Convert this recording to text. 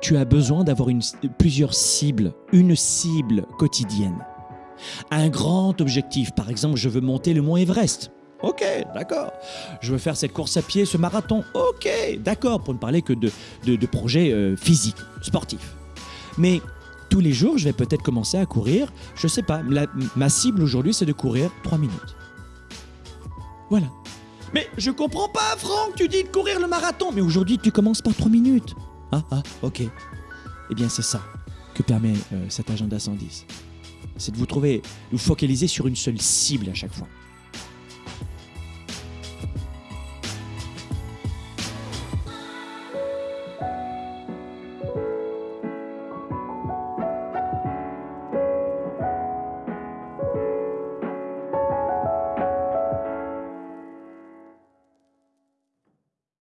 tu as besoin d'avoir plusieurs cibles, une cible quotidienne. Un grand objectif, par exemple, je veux monter le mont Everest. Ok, d'accord. Je veux faire cette course à pied, ce marathon. Ok, d'accord, pour ne parler que de, de, projets euh, physiques, sportifs. Mais tous les jours, je vais peut-être commencer à courir, je sais pas, ma cible aujourd'hui, c'est de courir 3 minutes. Voilà. Mais je comprends pas, Franck, tu dis de courir le marathon, mais aujourd'hui, tu commences par 3 minutes. Ah, ah, ok. Eh bien, c'est ça que permet euh, cet agenda 110. C'est de vous trouver, de vous focaliser sur une seule cible à chaque fois.